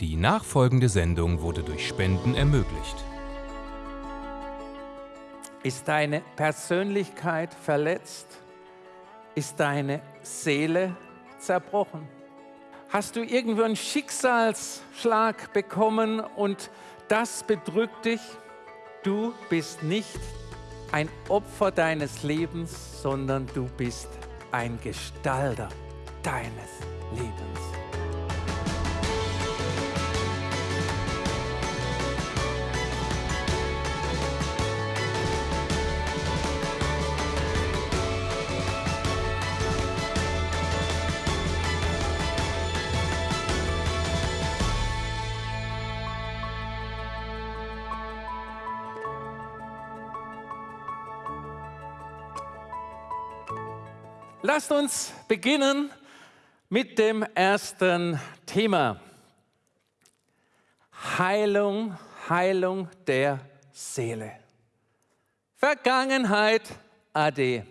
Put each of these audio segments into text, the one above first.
Die nachfolgende Sendung wurde durch Spenden ermöglicht. Ist deine Persönlichkeit verletzt? Ist deine Seele zerbrochen? Hast du irgendwo einen Schicksalsschlag bekommen und das bedrückt dich? Du bist nicht ein Opfer deines Lebens, sondern du bist ein Gestalter deines Lebens. Lasst uns beginnen mit dem ersten Thema. Heilung, Heilung der Seele. Vergangenheit, Ade.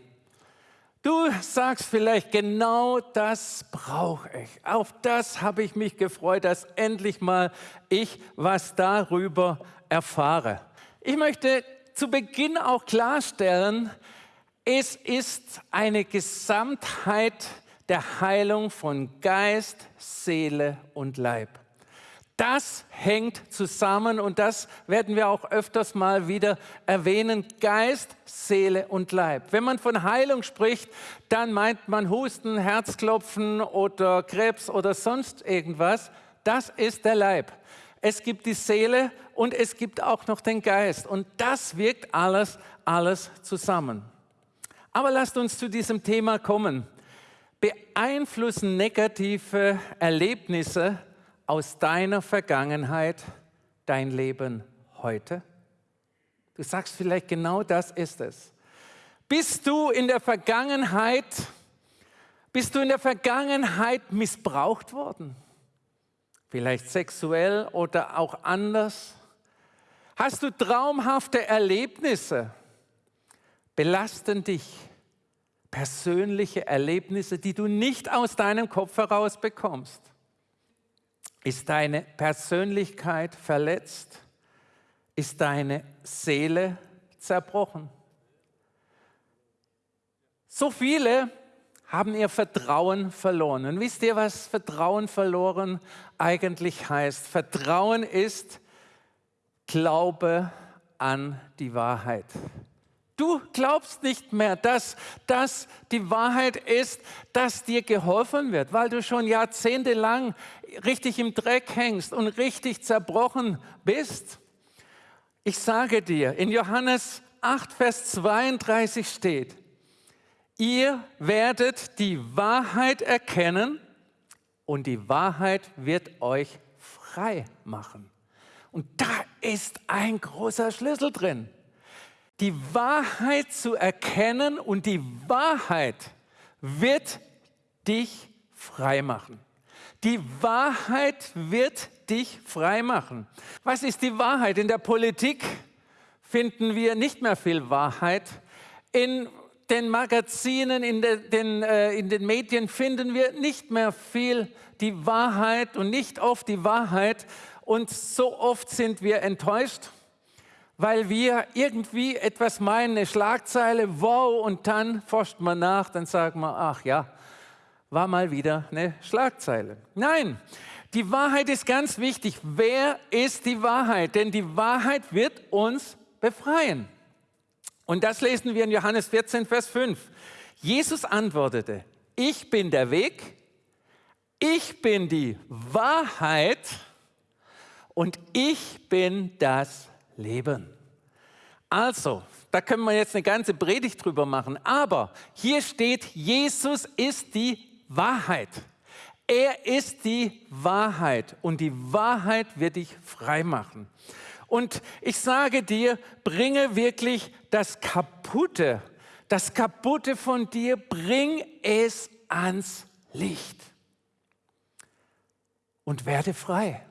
Du sagst vielleicht, genau das brauche ich. Auf das habe ich mich gefreut, dass endlich mal ich was darüber erfahre. Ich möchte zu Beginn auch klarstellen, es ist eine Gesamtheit der Heilung von Geist, Seele und Leib. Das hängt zusammen und das werden wir auch öfters mal wieder erwähnen. Geist, Seele und Leib. Wenn man von Heilung spricht, dann meint man Husten, Herzklopfen oder Krebs oder sonst irgendwas. Das ist der Leib. Es gibt die Seele und es gibt auch noch den Geist. Und das wirkt alles, alles zusammen. Aber lasst uns zu diesem Thema kommen. Beeinflussen negative Erlebnisse aus deiner Vergangenheit dein Leben heute? Du sagst vielleicht, genau das ist es. Bist du in der Vergangenheit, bist du in der Vergangenheit missbraucht worden? Vielleicht sexuell oder auch anders? Hast du traumhafte Erlebnisse? Belasten dich persönliche Erlebnisse, die du nicht aus deinem Kopf heraus bekommst? Ist deine Persönlichkeit verletzt? Ist deine Seele zerbrochen? So viele haben ihr Vertrauen verloren. Und wisst ihr, was Vertrauen verloren eigentlich heißt? Vertrauen ist Glaube an die Wahrheit. Du glaubst nicht mehr, dass das die Wahrheit ist, dass dir geholfen wird, weil du schon jahrzehntelang richtig im Dreck hängst und richtig zerbrochen bist. Ich sage dir, in Johannes 8, Vers 32 steht, ihr werdet die Wahrheit erkennen und die Wahrheit wird euch frei machen. Und da ist ein großer Schlüssel drin die Wahrheit zu erkennen und die Wahrheit wird dich frei machen. Die Wahrheit wird dich frei machen. Was ist die Wahrheit? In der Politik finden wir nicht mehr viel Wahrheit. In den Magazinen, in den, den, äh, in den Medien finden wir nicht mehr viel die Wahrheit und nicht oft die Wahrheit. Und so oft sind wir enttäuscht weil wir irgendwie etwas meinen, eine Schlagzeile, wow, und dann forscht man nach, dann sagt man, ach ja, war mal wieder eine Schlagzeile. Nein, die Wahrheit ist ganz wichtig. Wer ist die Wahrheit? Denn die Wahrheit wird uns befreien. Und das lesen wir in Johannes 14, Vers 5. Jesus antwortete, ich bin der Weg, ich bin die Wahrheit und ich bin das Leben. Also, da können wir jetzt eine ganze Predigt drüber machen, aber hier steht, Jesus ist die Wahrheit. Er ist die Wahrheit und die Wahrheit wird dich frei machen. Und ich sage dir, bringe wirklich das Kaputte, das Kaputte von dir, bring es ans Licht und werde frei.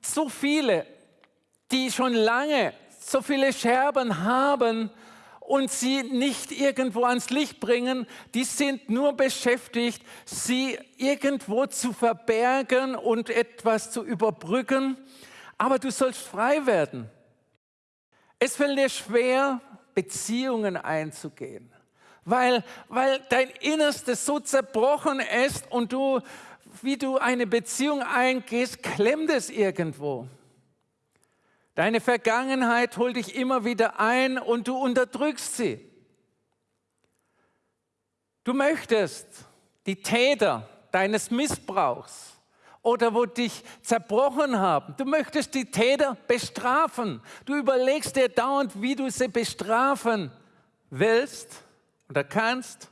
So viele die schon lange so viele Scherben haben und sie nicht irgendwo ans Licht bringen. Die sind nur beschäftigt, sie irgendwo zu verbergen und etwas zu überbrücken. Aber du sollst frei werden. Es fällt dir schwer, Beziehungen einzugehen, weil, weil dein Innerstes so zerbrochen ist und du, wie du eine Beziehung eingehst, klemmt es irgendwo. Deine Vergangenheit holt dich immer wieder ein und du unterdrückst sie. Du möchtest die Täter deines Missbrauchs oder wo dich zerbrochen haben, du möchtest die Täter bestrafen. Du überlegst dir dauernd, wie du sie bestrafen willst oder kannst,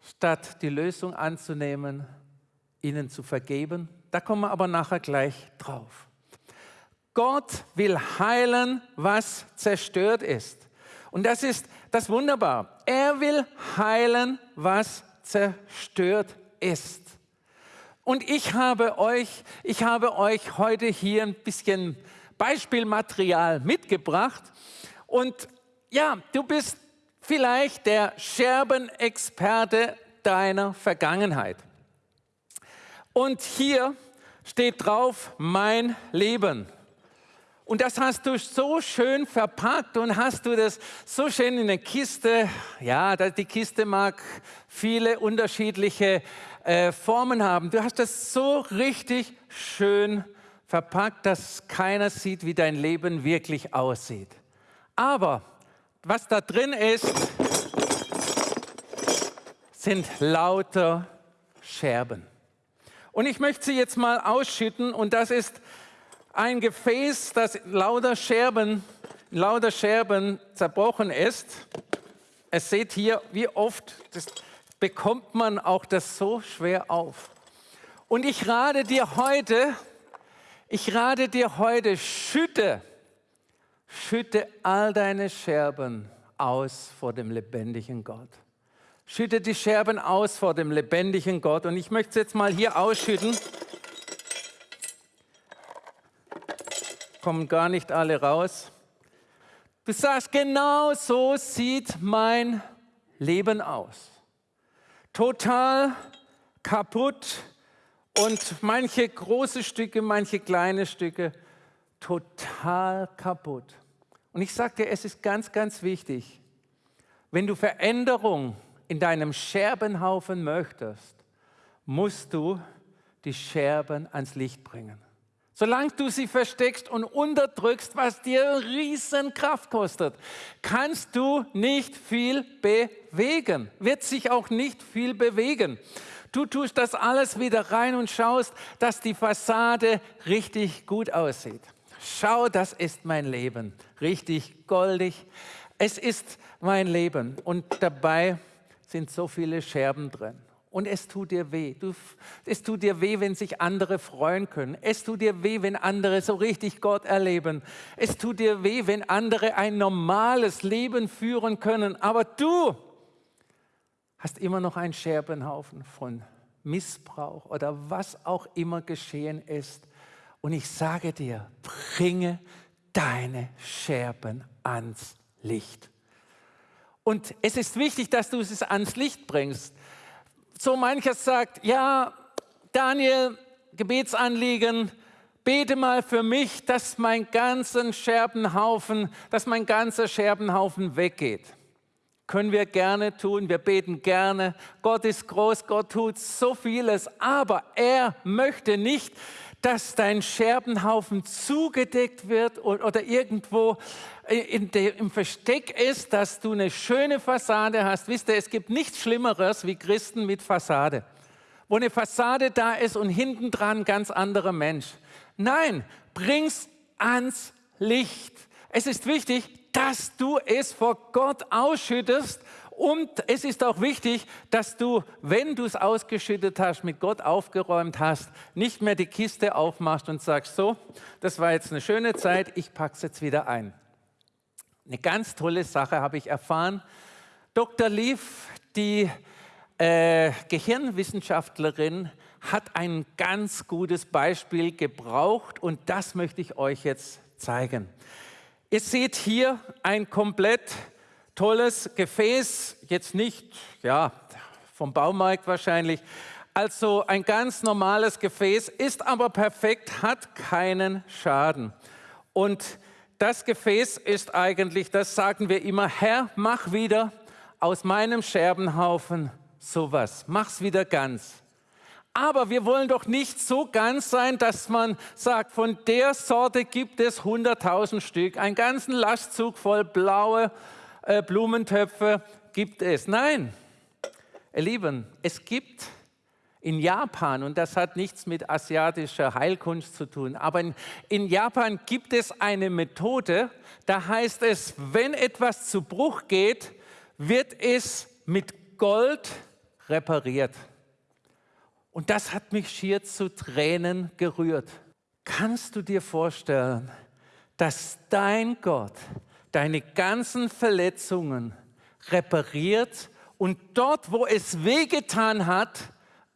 statt die Lösung anzunehmen, ihnen zu vergeben. Da kommen wir aber nachher gleich drauf. Gott will heilen, was zerstört ist. Und das ist das Wunderbar. Er will heilen, was zerstört ist. Und ich habe euch, ich habe euch heute hier ein bisschen Beispielmaterial mitgebracht. Und ja, du bist vielleicht der Scherbenexperte deiner Vergangenheit. Und hier steht drauf mein Leben. Und das hast du so schön verpackt und hast du das so schön in eine Kiste. Ja, die Kiste mag viele unterschiedliche äh, Formen haben. Du hast das so richtig schön verpackt, dass keiner sieht, wie dein Leben wirklich aussieht. Aber was da drin ist, sind lauter Scherben. Und ich möchte sie jetzt mal ausschütten und das ist ein Gefäß, das lauter Scherben, lauter Scherben zerbrochen ist. Es seht hier, wie oft bekommt man auch das so schwer auf. Und ich rate dir heute, ich rate dir heute, schütte, schütte all deine Scherben aus vor dem lebendigen Gott. Schütte die Scherben aus vor dem lebendigen Gott. Und ich möchte es jetzt mal hier ausschütten. Kommen gar nicht alle raus. Du sagst, genau so sieht mein Leben aus. Total kaputt und manche große Stücke, manche kleine Stücke total kaputt. Und ich sage dir, es ist ganz, ganz wichtig, wenn du Veränderung in deinem Scherbenhaufen möchtest, musst du die Scherben ans Licht bringen. Solange du sie versteckst und unterdrückst, was dir riesen Kraft kostet, kannst du nicht viel bewegen, wird sich auch nicht viel bewegen. Du tust das alles wieder rein und schaust, dass die Fassade richtig gut aussieht. Schau, das ist mein Leben, richtig goldig. Es ist mein Leben und dabei sind so viele Scherben drin. Und es tut dir weh. Du, es tut dir weh, wenn sich andere freuen können. Es tut dir weh, wenn andere so richtig Gott erleben. Es tut dir weh, wenn andere ein normales Leben führen können. Aber du hast immer noch einen Scherbenhaufen von Missbrauch oder was auch immer geschehen ist. Und ich sage dir, bringe deine Scherben ans Licht. Und es ist wichtig, dass du es ans Licht bringst so mancher sagt, ja, Daniel, Gebetsanliegen, bete mal für mich, dass mein ganzen Scherbenhaufen, dass mein ganzer Scherbenhaufen weggeht. Können wir gerne tun, wir beten gerne. Gott ist groß, Gott tut so vieles, aber er möchte nicht, dass dein Scherbenhaufen zugedeckt wird oder irgendwo der, im Versteck ist, dass du eine schöne Fassade hast. Wisst ihr, es gibt nichts Schlimmeres wie Christen mit Fassade, wo eine Fassade da ist und hinten dran ganz anderer Mensch. Nein, bring's ans Licht. Es ist wichtig, dass du es vor Gott ausschüttest und es ist auch wichtig, dass du, wenn du es ausgeschüttet hast, mit Gott aufgeräumt hast, nicht mehr die Kiste aufmachst und sagst, so, das war jetzt eine schöne Zeit, ich packe es jetzt wieder ein. Eine ganz tolle Sache habe ich erfahren. Dr. Leaf, die äh, Gehirnwissenschaftlerin, hat ein ganz gutes Beispiel gebraucht und das möchte ich euch jetzt zeigen. Ihr seht hier ein komplett tolles Gefäß, jetzt nicht ja, vom Baumarkt wahrscheinlich, also ein ganz normales Gefäß, ist aber perfekt, hat keinen Schaden. Und das Gefäß ist eigentlich, das sagen wir immer, Herr, mach wieder aus meinem Scherbenhaufen sowas, mach's wieder ganz. Aber wir wollen doch nicht so ganz sein, dass man sagt, von der Sorte gibt es 100.000 Stück. Einen ganzen Lastzug voll blaue äh, Blumentöpfe gibt es. Nein, ihr Lieben, es gibt in Japan, und das hat nichts mit asiatischer Heilkunst zu tun, aber in, in Japan gibt es eine Methode, da heißt es, wenn etwas zu Bruch geht, wird es mit Gold repariert. Und das hat mich schier zu Tränen gerührt. Kannst du dir vorstellen, dass dein Gott deine ganzen Verletzungen repariert und dort, wo es wehgetan hat,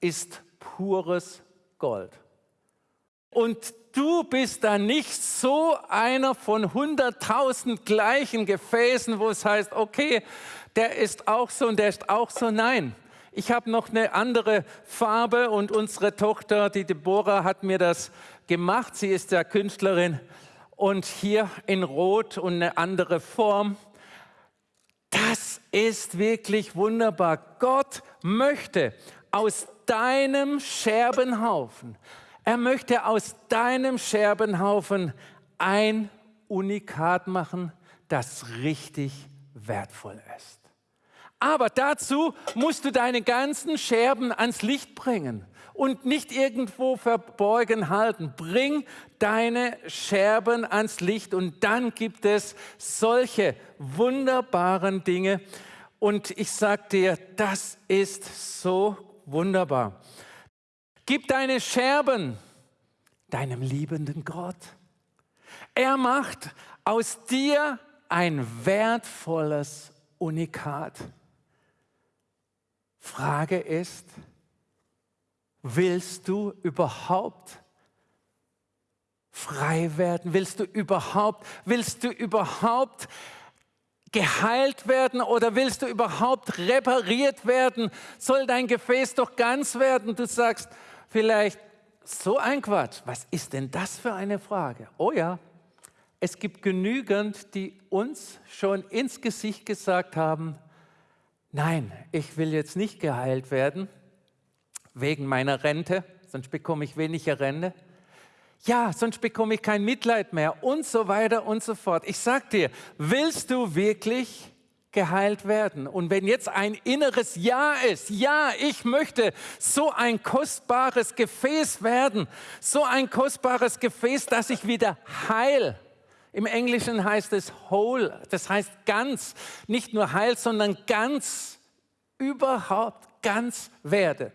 ist pures Gold. Und du bist da nicht so einer von hunderttausend gleichen Gefäßen, wo es heißt, okay, der ist auch so und der ist auch so. Nein, ich habe noch eine andere Farbe und unsere Tochter, die Deborah, hat mir das gemacht. Sie ist ja Künstlerin und hier in Rot und eine andere Form. Das ist wirklich wunderbar. Gott möchte aus deinem Scherbenhaufen, er möchte aus deinem Scherbenhaufen ein Unikat machen, das richtig wertvoll ist. Aber dazu musst du deine ganzen Scherben ans Licht bringen und nicht irgendwo verborgen halten. Bring deine Scherben ans Licht und dann gibt es solche wunderbaren Dinge. Und ich sage dir, das ist so wunderbar. Gib deine Scherben deinem liebenden Gott. Er macht aus dir ein wertvolles Unikat. Frage ist, willst du überhaupt frei werden? Willst du überhaupt, willst du überhaupt geheilt werden oder willst du überhaupt repariert werden? Soll dein Gefäß doch ganz werden? Du sagst vielleicht, so ein Quatsch, was ist denn das für eine Frage? Oh ja, es gibt genügend, die uns schon ins Gesicht gesagt haben, nein, ich will jetzt nicht geheilt werden wegen meiner Rente, sonst bekomme ich weniger Rente. Ja, sonst bekomme ich kein Mitleid mehr und so weiter und so fort. Ich sag dir, willst du wirklich geheilt werden? Und wenn jetzt ein inneres Ja ist, ja, ich möchte so ein kostbares Gefäß werden, so ein kostbares Gefäß, dass ich wieder heil im Englischen heißt es whole, das heißt ganz, nicht nur heil, sondern ganz, überhaupt ganz werde.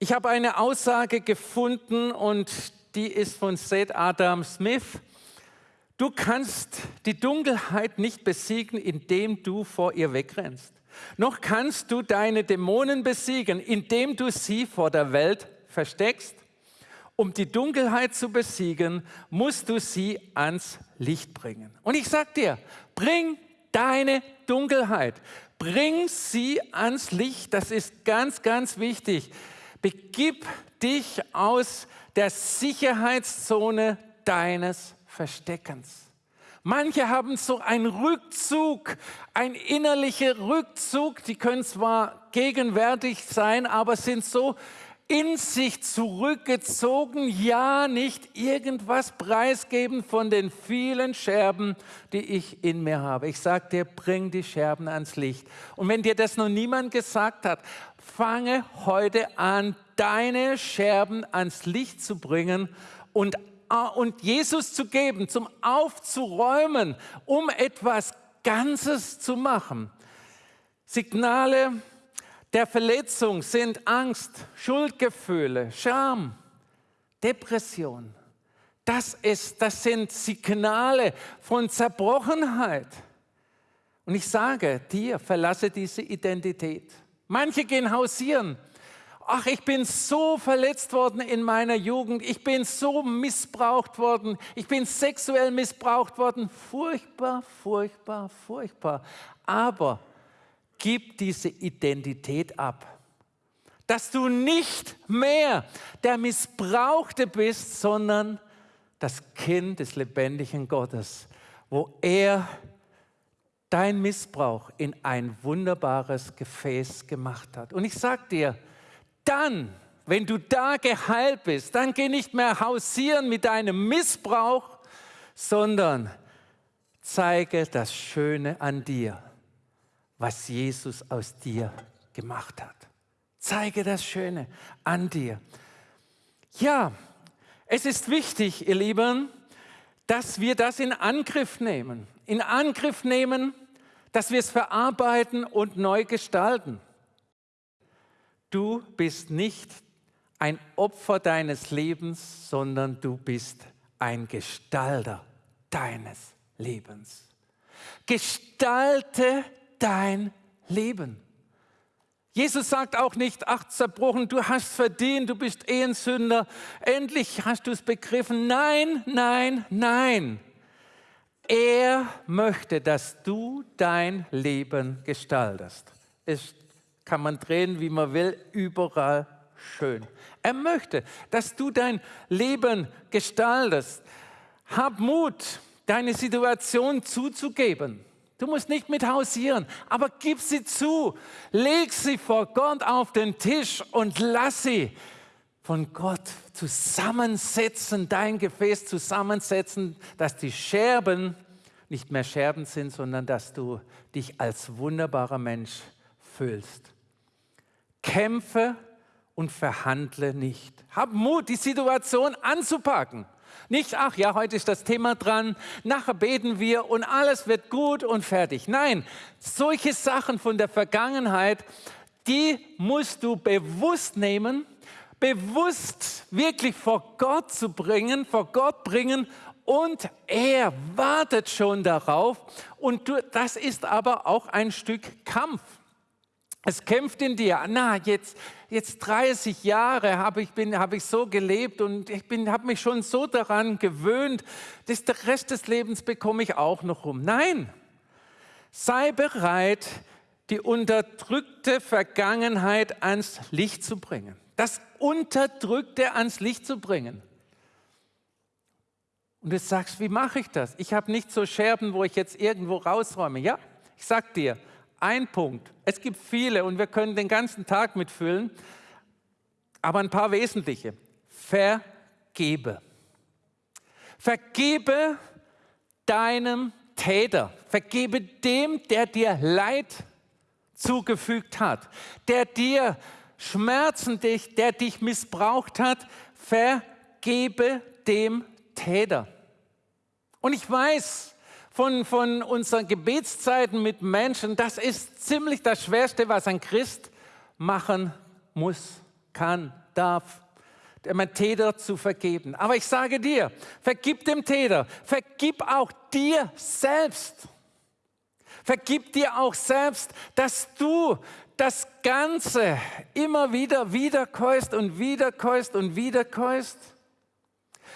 Ich habe eine Aussage gefunden und die ist von Seth Adam Smith. Du kannst die Dunkelheit nicht besiegen, indem du vor ihr wegrennst. Noch kannst du deine Dämonen besiegen, indem du sie vor der Welt versteckst. Um die Dunkelheit zu besiegen, musst du sie ans Licht bringen. Und ich sage dir, bring deine Dunkelheit, bring sie ans Licht. Das ist ganz, ganz wichtig. Begib dich aus der Sicherheitszone deines Versteckens. Manche haben so einen Rückzug, ein innerlicher Rückzug, die können zwar gegenwärtig sein, aber sind so in sich zurückgezogen, ja nicht irgendwas preisgeben von den vielen Scherben, die ich in mir habe. Ich sage dir, bring die Scherben ans Licht. Und wenn dir das noch niemand gesagt hat, fange heute an, deine Scherben ans Licht zu bringen und, und Jesus zu geben, zum Aufzuräumen, um etwas Ganzes zu machen. Signale, der Verletzung sind Angst, Schuldgefühle, Scham, Depression. Das, ist, das sind Signale von Zerbrochenheit. Und ich sage dir, verlasse diese Identität. Manche gehen hausieren. ach, ich bin so verletzt worden in meiner Jugend, ich bin so missbraucht worden, ich bin sexuell missbraucht worden. Furchtbar, furchtbar, furchtbar. Aber gib diese Identität ab. Dass du nicht mehr der Missbrauchte bist, sondern das Kind des lebendigen Gottes, wo er dein Missbrauch in ein wunderbares Gefäß gemacht hat. Und ich sage dir, dann, wenn du da geheilt bist, dann geh nicht mehr hausieren mit deinem Missbrauch, sondern zeige das Schöne an dir, was Jesus aus dir gemacht hat. Zeige das Schöne an dir. Ja, es ist wichtig, ihr Lieben, dass wir das in Angriff nehmen. In Angriff nehmen, dass wir es verarbeiten und neu gestalten. Du bist nicht ein Opfer deines Lebens, sondern du bist ein Gestalter deines Lebens. Gestalte dein Leben. Jesus sagt auch nicht, ach zerbrochen, du hast verdient, du bist eh ein Sünder, endlich hast du es begriffen. Nein, nein, nein. Er möchte, dass du dein Leben gestaltest. Es kann man drehen, wie man will, überall schön. Er möchte, dass du dein Leben gestaltest. Hab Mut, deine Situation zuzugeben. Du musst nicht mit hausieren, aber gib sie zu. Leg sie vor Gott auf den Tisch und lass sie von Gott zusammensetzen, dein Gefäß zusammensetzen, dass die Scherben nicht mehr Scherben sind, sondern dass du dich als wunderbarer Mensch fühlst. Kämpfe und verhandle nicht. Hab Mut, die Situation anzupacken. Nicht, ach ja, heute ist das Thema dran, nachher beten wir und alles wird gut und fertig. Nein, solche Sachen von der Vergangenheit, die musst du bewusst nehmen, bewusst wirklich vor Gott zu bringen, vor Gott bringen und er wartet schon darauf und du, das ist aber auch ein Stück Kampf. Es kämpft in dir. Na, jetzt, jetzt 30 Jahre habe ich, hab ich so gelebt und ich habe mich schon so daran gewöhnt, dass der Rest des Lebens bekomme ich auch noch rum. Nein, sei bereit, die unterdrückte Vergangenheit ans Licht zu bringen. Das Unterdrückte ans Licht zu bringen. Und du sagst, wie mache ich das? Ich habe nicht so Scherben, wo ich jetzt irgendwo rausräume. Ja, ich sag dir, ein Punkt. Es gibt viele und wir können den ganzen Tag mitfüllen, aber ein paar wesentliche. Vergebe. Vergebe deinem Täter. Vergebe dem, der dir Leid zugefügt hat, der dir Schmerzen, der dich missbraucht hat. Vergebe dem Täter. Und ich weiß, von, von unseren Gebetszeiten mit Menschen, das ist ziemlich das Schwerste, was ein Christ machen muss, kann, darf, dem Täter zu vergeben. Aber ich sage dir, vergib dem Täter, vergib auch dir selbst. Vergib dir auch selbst, dass du das Ganze immer wieder wiederkäust und wiederkäust und wiederkäust.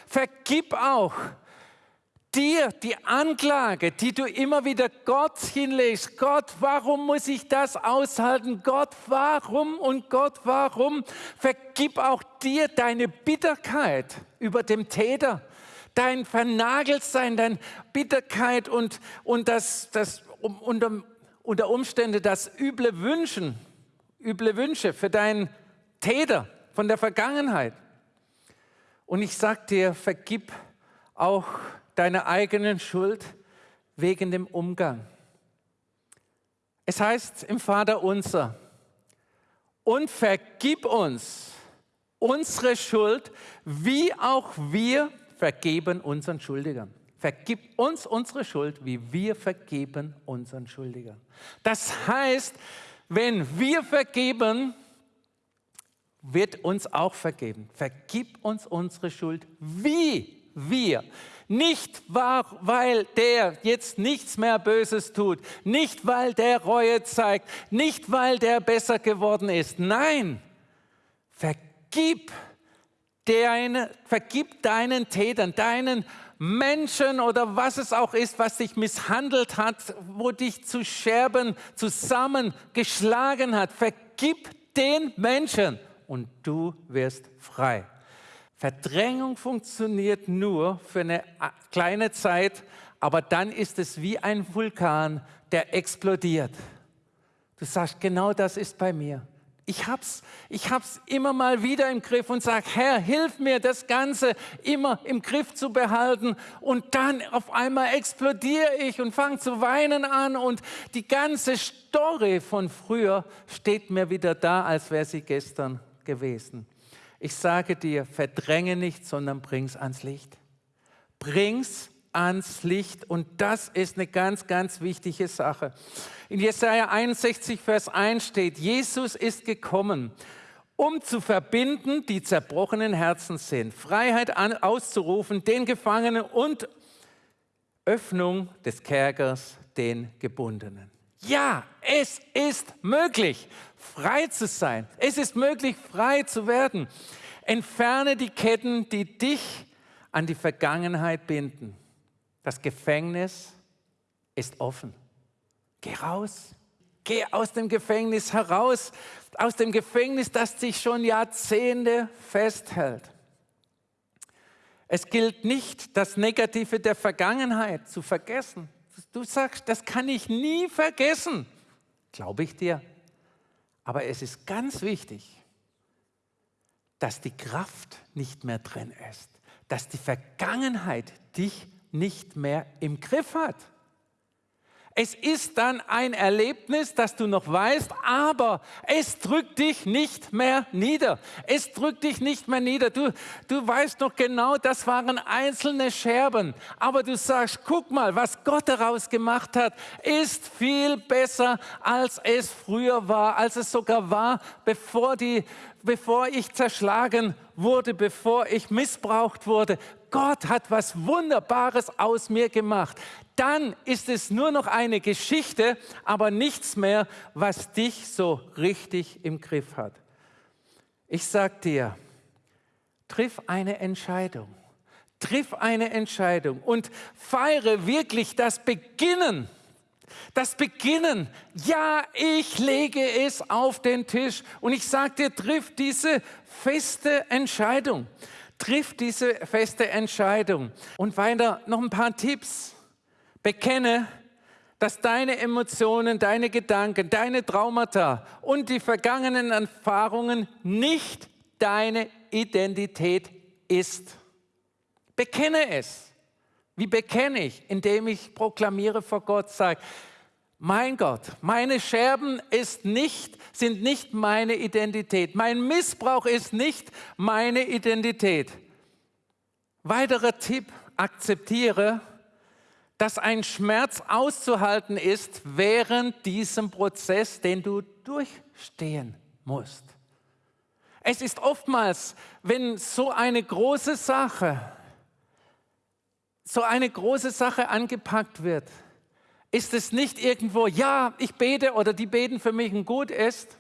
Vergib auch dir die Anklage, die du immer wieder Gott hinlegst. Gott, warum muss ich das aushalten? Gott, warum? Und Gott, warum? Vergib auch dir deine Bitterkeit über dem Täter, dein Vernageltsein, deine Bitterkeit und, und das, das unter, unter Umstände das üble Wünschen, üble Wünsche für deinen Täter von der Vergangenheit. Und ich sage dir, vergib auch deiner eigenen Schuld wegen dem Umgang. Es heißt im Vater unser, und vergib uns unsere Schuld, wie auch wir vergeben unseren Schuldigern. Vergib uns unsere Schuld, wie wir vergeben unseren Schuldigern. Das heißt, wenn wir vergeben, wird uns auch vergeben. Vergib uns unsere Schuld, wie wir nicht, weil der jetzt nichts mehr Böses tut, nicht, weil der Reue zeigt, nicht, weil der besser geworden ist. Nein, vergib, deine, vergib deinen Tätern, deinen Menschen oder was es auch ist, was dich misshandelt hat, wo dich zu Scherben zusammengeschlagen hat. Vergib den Menschen und du wirst frei. Verdrängung funktioniert nur für eine kleine Zeit, aber dann ist es wie ein Vulkan, der explodiert. Du sagst, genau das ist bei mir. Ich hab's, ich hab's immer mal wieder im Griff und sage, Herr, hilf mir, das Ganze immer im Griff zu behalten. Und dann auf einmal explodiere ich und fange zu weinen an und die ganze Story von früher steht mir wieder da, als wäre sie gestern gewesen. Ich sage dir, verdränge nicht, sondern bring's ans Licht. Bring's ans Licht und das ist eine ganz, ganz wichtige Sache. In Jesaja 61, Vers 1 steht, Jesus ist gekommen, um zu verbinden, die zerbrochenen Herzen sind, Freiheit auszurufen, den Gefangenen und Öffnung des Kerkers, den Gebundenen. Ja, es ist möglich, frei zu sein. Es ist möglich, frei zu werden. Entferne die Ketten, die dich an die Vergangenheit binden. Das Gefängnis ist offen. Geh raus. Geh aus dem Gefängnis heraus. Aus dem Gefängnis, das dich schon Jahrzehnte festhält. Es gilt nicht, das Negative der Vergangenheit zu vergessen. Du sagst, das kann ich nie vergessen. Glaube ich dir. Aber es ist ganz wichtig, dass die Kraft nicht mehr drin ist, dass die Vergangenheit dich nicht mehr im Griff hat. Es ist dann ein Erlebnis, das du noch weißt, aber es drückt dich nicht mehr nieder. Es drückt dich nicht mehr nieder. Du, du weißt noch genau, das waren einzelne Scherben. Aber du sagst, guck mal, was Gott daraus gemacht hat, ist viel besser, als es früher war, als es sogar war, bevor, die, bevor ich zerschlagen wurde, bevor ich missbraucht wurde. Gott hat was Wunderbares aus mir gemacht. Dann ist es nur noch eine Geschichte, aber nichts mehr, was dich so richtig im Griff hat. Ich sag dir, triff eine Entscheidung. Triff eine Entscheidung und feiere wirklich das Beginnen. Das Beginnen. Ja, ich lege es auf den Tisch und ich sage dir, triff diese feste Entscheidung. Triff diese feste Entscheidung. Und weiter noch ein paar Tipps. Bekenne, dass deine Emotionen, deine Gedanken, deine Traumata und die vergangenen Erfahrungen nicht deine Identität ist. Bekenne es. Wie bekenne ich? Indem ich proklamiere vor Gott, sage, mein Gott, meine Scherben nicht, sind nicht meine Identität. Mein Missbrauch ist nicht meine Identität. Weiterer Tipp, akzeptiere, dass ein Schmerz auszuhalten ist während diesem Prozess, den du durchstehen musst. Es ist oftmals, wenn so eine große Sache, so eine große Sache angepackt wird, ist es nicht irgendwo, ja, ich bete oder die beten für mich und gut ist,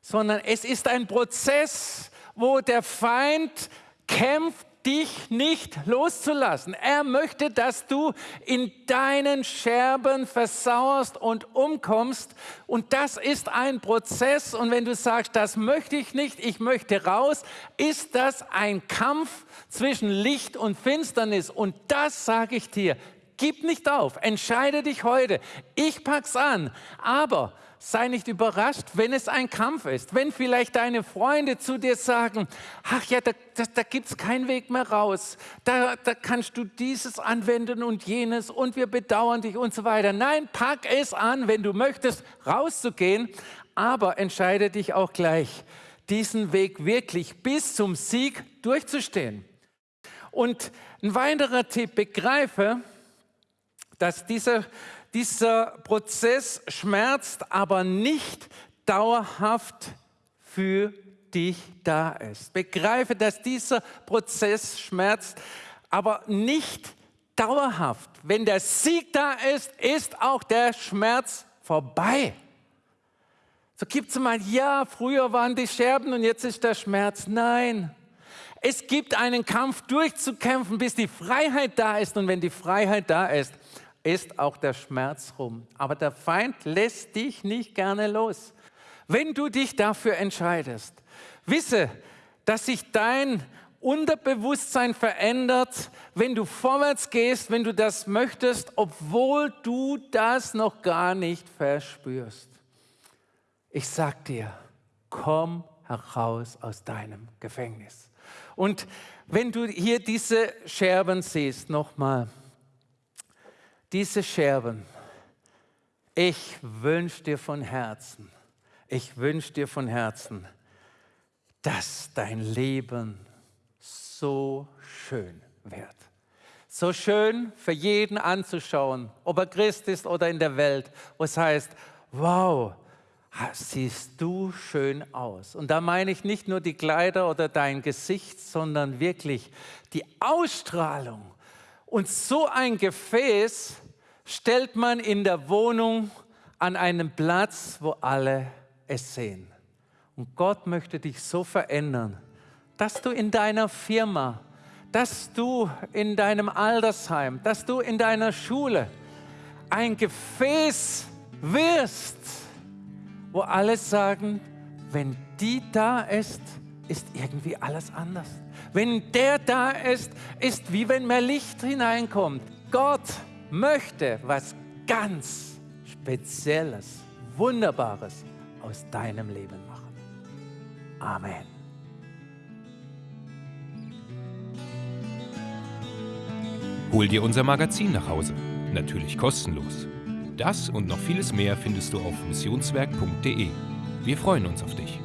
sondern es ist ein Prozess, wo der Feind kämpft, dich nicht loszulassen. Er möchte, dass du in deinen Scherben versauerst und umkommst. Und das ist ein Prozess. Und wenn du sagst, das möchte ich nicht, ich möchte raus, ist das ein Kampf zwischen Licht und Finsternis. Und das sage ich dir, Gib nicht auf, entscheide dich heute. Ich pack's an. Aber sei nicht überrascht, wenn es ein Kampf ist. Wenn vielleicht deine Freunde zu dir sagen, ach ja, da, da, da gibt es keinen Weg mehr raus. Da, da kannst du dieses anwenden und jenes und wir bedauern dich und so weiter. Nein, pack es an, wenn du möchtest, rauszugehen. Aber entscheide dich auch gleich, diesen Weg wirklich bis zum Sieg durchzustehen. Und ein weiterer Tipp, begreife, dass dieser, dieser Prozess schmerzt, aber nicht dauerhaft für dich da ist. Begreife, dass dieser Prozess schmerzt, aber nicht dauerhaft. Wenn der Sieg da ist, ist auch der Schmerz vorbei. So gibt es mal, ja, früher waren die Scherben und jetzt ist der Schmerz. Nein, es gibt einen Kampf durchzukämpfen, bis die Freiheit da ist. Und wenn die Freiheit da ist, ist auch der Schmerz rum. Aber der Feind lässt dich nicht gerne los. Wenn du dich dafür entscheidest, wisse, dass sich dein Unterbewusstsein verändert, wenn du vorwärts gehst, wenn du das möchtest, obwohl du das noch gar nicht verspürst. Ich sag dir, komm heraus aus deinem Gefängnis. Und wenn du hier diese Scherben siehst, nochmal, diese Scherben, ich wünsche dir von Herzen, ich wünsche dir von Herzen, dass dein Leben so schön wird. So schön für jeden anzuschauen, ob er Christ ist oder in der Welt, wo es heißt, wow, siehst du schön aus. Und da meine ich nicht nur die Kleider oder dein Gesicht, sondern wirklich die Ausstrahlung. Und so ein Gefäß stellt man in der Wohnung an einem Platz, wo alle es sehen. Und Gott möchte dich so verändern, dass du in deiner Firma, dass du in deinem Altersheim, dass du in deiner Schule ein Gefäß wirst, wo alle sagen, wenn die da ist, ist irgendwie alles anders. Wenn der da ist, ist wie wenn mehr Licht hineinkommt. Gott möchte was ganz Spezielles, Wunderbares aus deinem Leben machen. Amen. Hol dir unser Magazin nach Hause. Natürlich kostenlos. Das und noch vieles mehr findest du auf missionswerk.de. Wir freuen uns auf dich.